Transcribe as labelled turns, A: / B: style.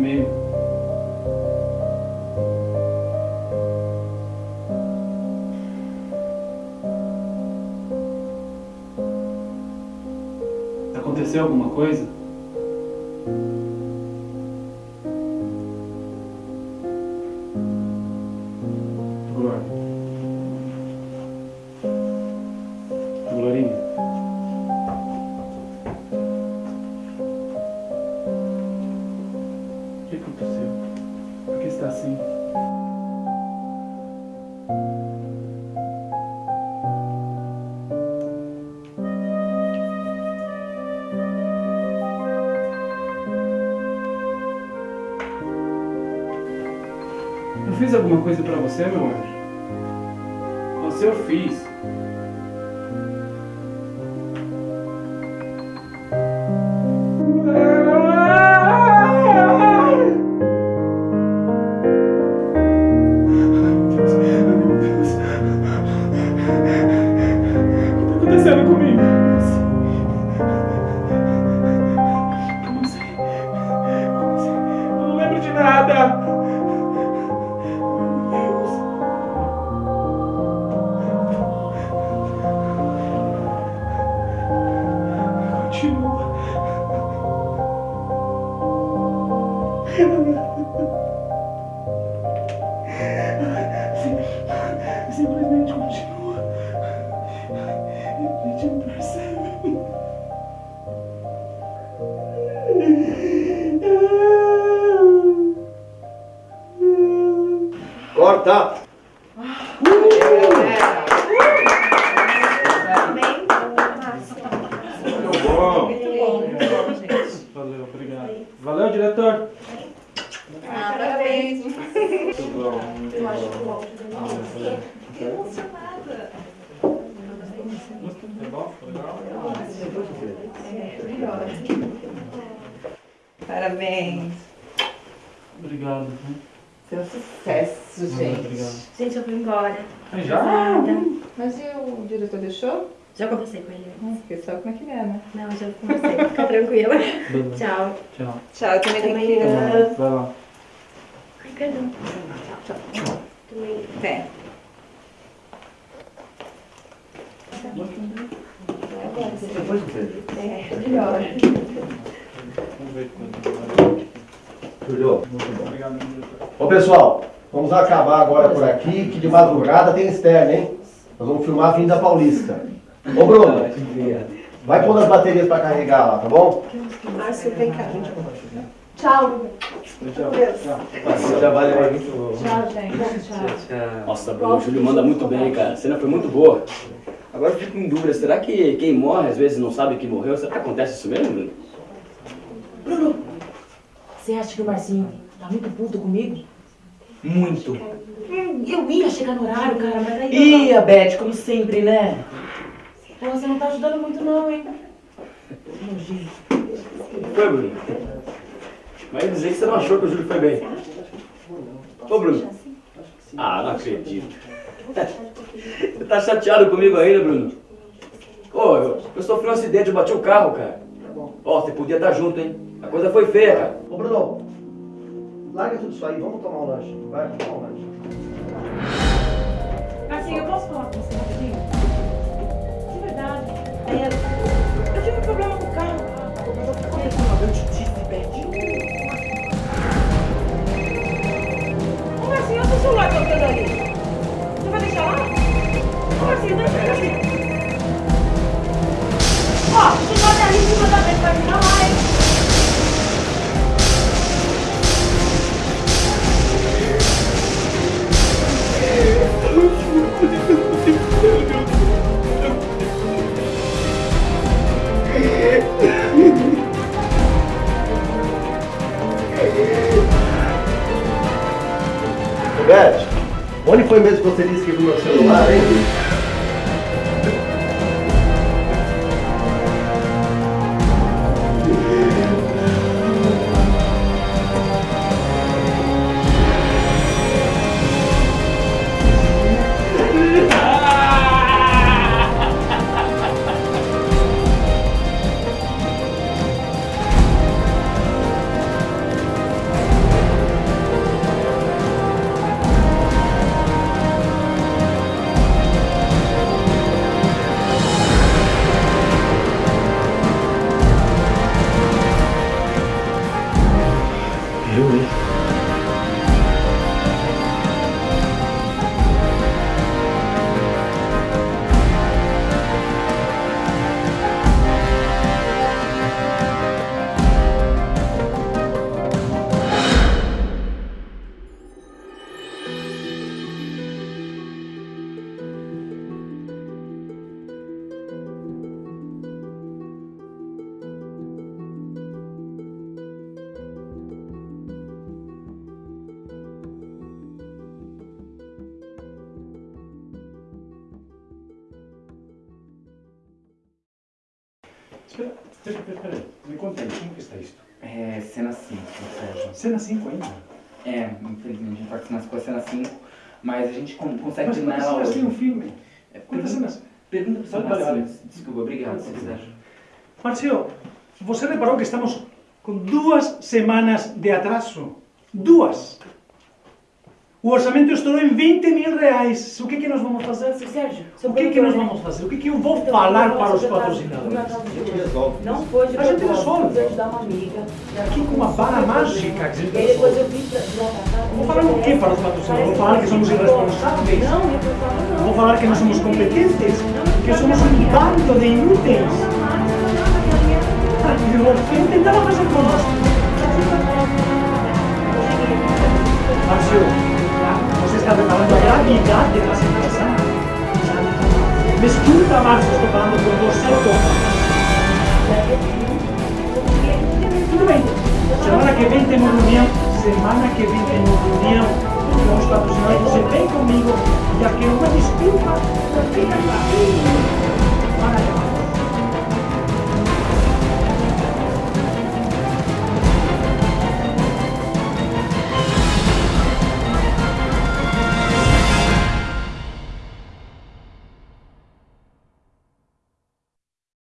A: comigo. Aconteceu alguma coisa? Fiz alguma coisa pra você, meu anjo? Você eu fiz. O que tá acontecendo comigo?
B: Corta! Muito bom!
A: Valeu, obrigado. Valeu, diretor.
C: Ah, parabéns.
A: Muito bom, muito bom. Tá bom? Legal?
C: Parabéns.
A: Obrigado.
C: Seu sucesso, gente.
A: Obrigado.
D: Gente, eu vou embora.
A: Aí já?
D: Nada.
C: Mas e o diretor deixou?
D: Já conversei com ele.
C: Hum, Porque sabe como é que é, né?
D: Não, já conversei. Fica tranquila. Tchau.
A: Tchau.
C: Tchau, eu também tenho que ir.
A: Vai lá.
D: Ai, perdão. Tchau, tchau. Também.
C: Até.
B: Depois de.
D: É, melhor.
A: Vamos ver quando.
B: Julio, muito bom.
A: Obrigado.
B: Ô pessoal, vamos acabar agora por aqui, que de madrugada tem externo, hein? Nós vamos filmar a Vinda Paulista. Ô Bruno, vai pondo as baterias pra carregar lá, tá bom?
C: Márcio, vem cá.
D: Tchau.
A: Tchau. Tchau.
E: Trabalho é muito bom.
D: Tchau, gente. Tchau.
E: Nossa, Bruno, o Júlio manda muito bem, cara. A cena foi muito boa. Agora eu fico em dúvida, será que quem morre às vezes não sabe que morreu? Será que acontece isso mesmo, Bruno?
F: Bruno, você acha que o Marcinho tá muito puto comigo?
E: Muito.
F: Hum, eu ia chegar no horário, cara, mas aí...
E: Ih, a Beth, como sempre, né?
F: Pô, você não tá ajudando muito não, hein? Nojinho.
E: Foi, Bruno? Vai dizer que você não achou que o Júlio foi bem. Ô, Bruno. Ah, não acredito. Você tá chateado comigo ainda, Bruno? Ô, eu, eu sofri um acidente, eu bati o carro, cara. Ó, você podia estar junto, hein? A coisa foi feia, cara.
B: Ô Bruno, larga tudo isso aí, vamos tomar um lanche. Vai, vamos tomar um lanche.
F: Marcinho, eu posso falar com você rapidinho?
B: Onde foi mesmo que você disse que viu meu celular, hein?
A: Espera, espera, espera. Me conta aí, como que está isto?
G: É cena 5, Sérgio.
A: Cena 5 ainda?
G: É, infelizmente a gente com a cena 5, mas a gente con- consegue
A: Mas
G: terminar ela
A: cenas tem um
G: hoje.
A: filme?
G: É,
A: Quantas cenas?
G: pergunta pro seu
A: Vale, vale.
G: Desculpa, obrigado, Sérgio.
H: Marcio, você reparou que estamos com duas semanas de atraso? Duas! O orçamento estourou em 20 mil reais. O que, que nós vamos fazer?
F: Sérgio,
H: O que, que nós vamos fazer? O que, que eu vou falar para os patrocinadores?
F: Não foi de
H: A gente resolve.
F: foi ajudar uma amiga.
H: Aqui com uma bala mágica que a gente
F: E
H: resolve.
F: eu.
H: Vou falar o quê para os patrocinadores? Vou falar que somos irresponsáveis?
F: Não.
H: Vou falar que não somos competentes? Que somos um bando de inúteis? Ah, eu tentar fazer conosco. Marcio, você está preparando a gravidade da situação? Escuta, Marcio, estou falando com você, Toma. Tudo bem. Semana que vem temos reunião. Semana que vem temos reunião com os patrocinadores. Você vem comigo. Já quero uma desculpa. Fica claro.